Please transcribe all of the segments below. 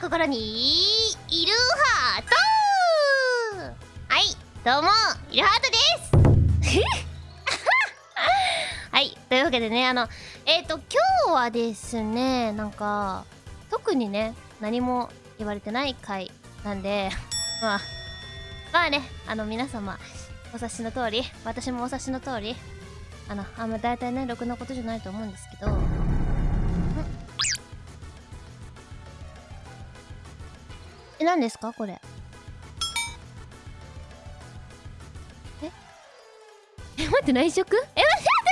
な心にいるハート。はいどうもいるハートです。はいというわけでねあのえっ、ー、と今日はですねなんか特にね何も言われてない回なんで まあまあねあの皆様お察しの通り私もお察しの通りあのあんま大体ねろくなことじゃないと思うんですけどえ何ですか？これ。え？え待って内職？え待って待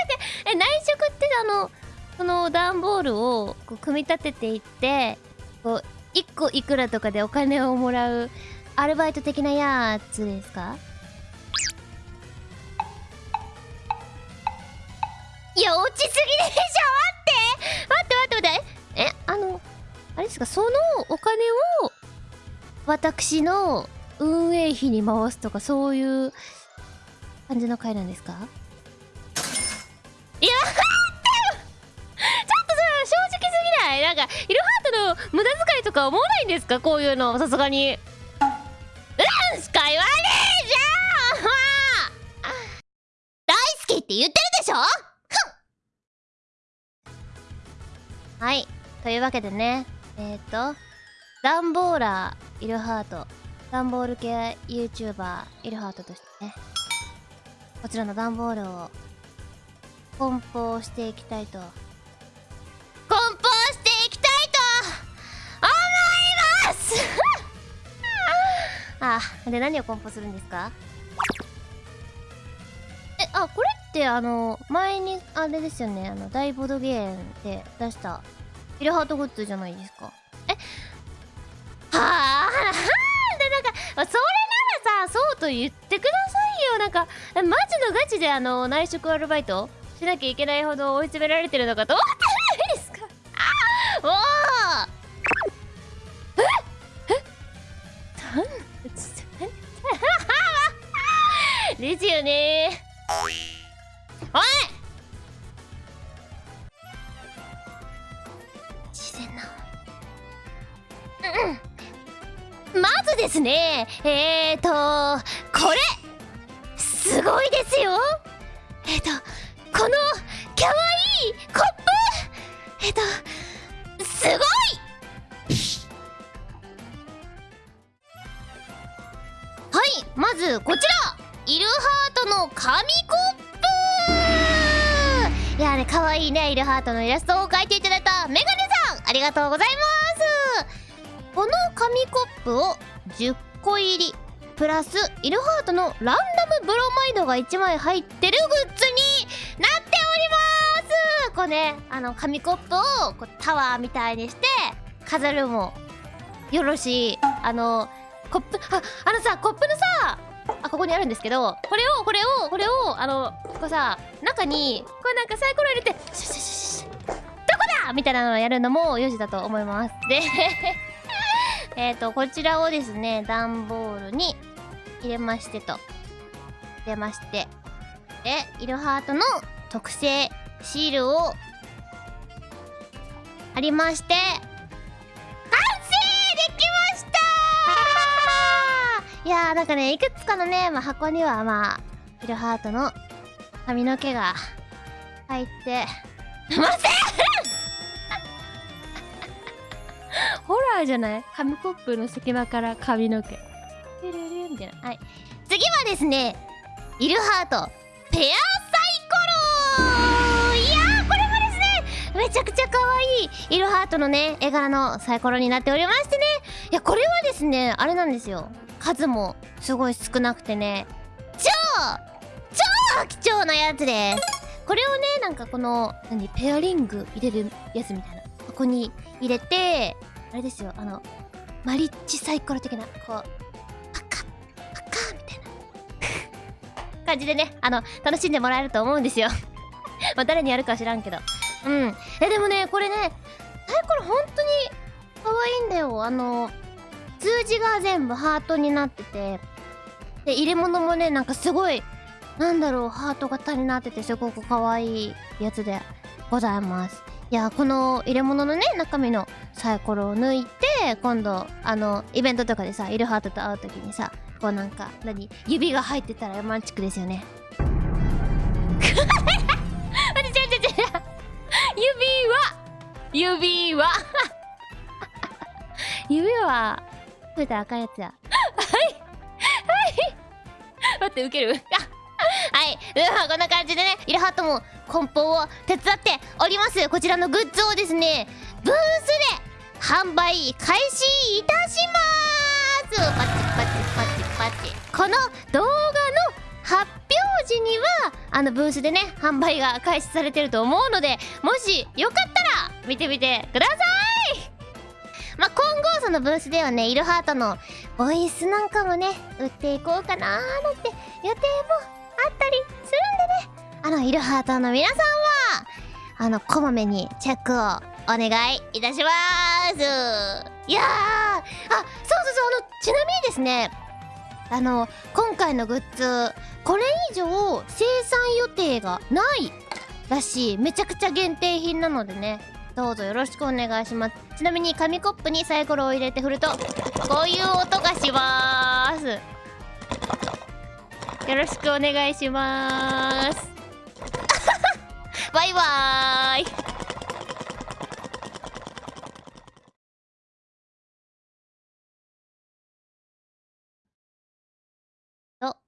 ってえ内職ってあのその段ボールをこう組み立てていってこう1個いくらとかでお金をもらうアルバイト的なやつですか？いや落ちすぎでし私の運営費に回すとかそういう感じの回なんですか？いや待ってよちょっとさ正直すぎない？なんかイルハートの無駄遣いとか思わないんですか？こういうのさすがに。うんしか言わねえじゃん。大好きって言ってるでしょ？はい。というわけでねえっ、ー、とダンボーラーイルハート。ダンボール系 YouTuber イルハートとしてね。こちらのダンボールを梱包していきたいと。梱包していきたいと思います！あで何を梱包するんですか？えあこれってあの前にあれですよね。あの大ボードゲームで出したイルハートグッズじゃないですか。なんかそれならさそうと言ってくださいよ。なんかマジのガチであの内職アルバイトしなきゃいけないほど追い詰められてるのかと思ってないですか。あおおえ？え？ですよねおいですね。えーとこれすごいですよ。えーとこのかわいいコップ。えーとすごい。はいまずこちら。イルハートの紙コップ。いやねかわいいねイルハートのイラストを描いていただいたメガネさん。ありがとうございます。この紙コップを10個入りプラスイルハートのランダムブロマイドが1枚入ってるグッズになっております。こうねあの紙コップをこうタワーみたいにして飾るもよろしいあのコップああのさコップのさあここにあるんですけどこれをこれをこれをあのこうさ中にこれなんかサイコロ入れてシュシュシュシュどこだみたいなのをやるのもよしだと思いますでえっ、ー、と、こちらをですね、段ボールに入れましてと。入れまして。で、イルハートの特製シールを貼りまして、完成できましたいやー、なんかね、いくつかのね、まあ、箱にはまあ、イルハートの髪の毛が入ってませんホラーじゃない？紙コップの隙間から髪の毛。ルルルみたいな。はい。次はですね、イルハート、ペアサイコロいやー、これもですね、めちゃくちゃ可愛いイルハートのね、絵柄のサイコロになっておりましてね。いや、これはですね、あれなんですよ。数もすごい少なくてね、超超貴重なやつです。これをね、なんかこの、何、ペアリング入れるやつみたいな。ここに入れて、あれですよあのマリッジサイコロ的なこうパカッパカッみたいな。感じでねあの楽しんでもらえると思うんですよ。まあ誰にやるか知らんけど。うん。えでもねこれねサイコロ本当に可愛いんだよ。あの数字が全部ハートになってて。で入れ物もねなんかすごいなんだろうハート型になっててすごく可愛いやつでございます。いやこの入れ物のね中身のサイコロを抜いて今度あのイベントとかでさイルハートと会う時にさこうなんか何指が入ってたらロマンチックですよね。待って違う違う違う。指輪。指輪。指輪。増えたら赤いやつや。はい。はい。待ってウケる？はい。うんこんな感じでねイルハートも梱包を手伝っております。こちらのグッズをですねブースで販売開始いたします。パチパチパチパチ。この動画の発表時にはあのブースでね販売が開始されてると思うのでもしよかったら見てみてください。まあ、今後そのブースではねイルハートのボイスなんかもね売っていこうかなーなんて予定もあったりするんでね。あのイルハートの皆さんはあのこまめにチェックをお願いいたします。いやあそうそうそう。あのちなみにですねあの今回のグッズこれ以上生産予定がないらしい。めちゃくちゃ限定品なのでね。どうぞよろしくお願いします。ちなみに紙コップにサイコロを入れて振るとこういう音がします。よろしくお願いします。バイバーイ。と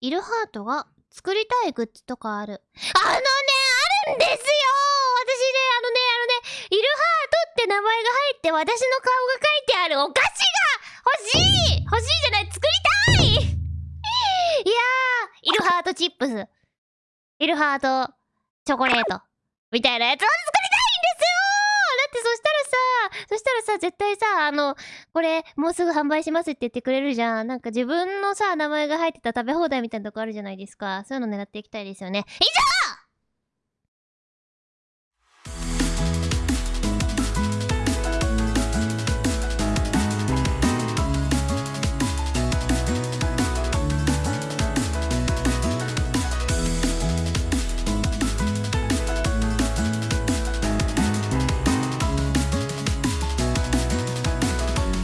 イルハートが作りたいグッズとかある。あのねあるんですよ。私ねあのねあのねイルハートって名前が入って私の顔が書いてあるお菓子が欲しい。欲しいじトチップスイルハートチョコレートみたいなやつを作りたいんですよだってそしたらさそしたらさ絶対さあのこれもうすぐ販売しますって言ってくれるじゃん。なんか自分のさ名前が入ってた食べ放題みたいなとこあるじゃないですか。そういうの狙っていきたいですよね。以上